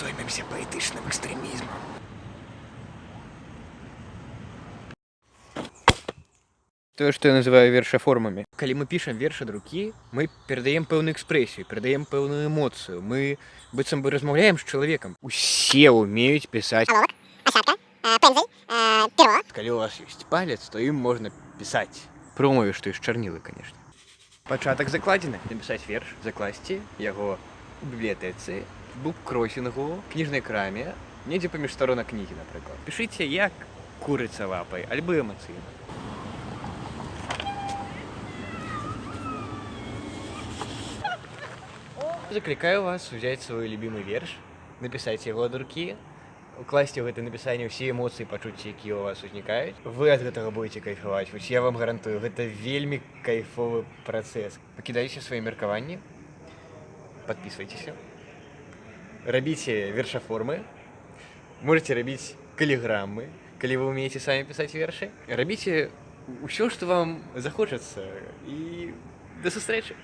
зоймемся паэтычным экстремизмом. Тое, што я называю вершаформамі. Калі мы пішам верш ад рукі, мы перадаем пэўную экспрэсію, перадаем пэўную эмоцыю. Мы быццам бы размаўляем з чалавекам. Усе ўмеюць пісаць. Аловак, асадка, э, пензель, э, перо. Калі у вас ёсць палец, то ім можна пісаць. Пры умове, што ёсць чарнілы, канешне. Пачатак закладзены. Напісаць верш, закласці яго у бібліятэцы, буккросінгу, кніжнай краме, недзе паміж старонак кнігі, напрыклад. Пішыце як курыца лапай, альбо эмацыйна. Закликаю вас взять свой любимый верш, написать его от руки, укласці ў гэта напісанне ўсе эмоцыі пачуцці якія у вас узнікаюць вы ад гэтага будете кайфаваць вось я вам гарантую гэта вельмі кайфовы працэс пакідайце свае меркаванні подписывайтеся рабіце вершаформы можете рабіць каліграммы калі вы умееце самі пісаць вершы рабіце ўсё што вам захочацца і да сустрэчы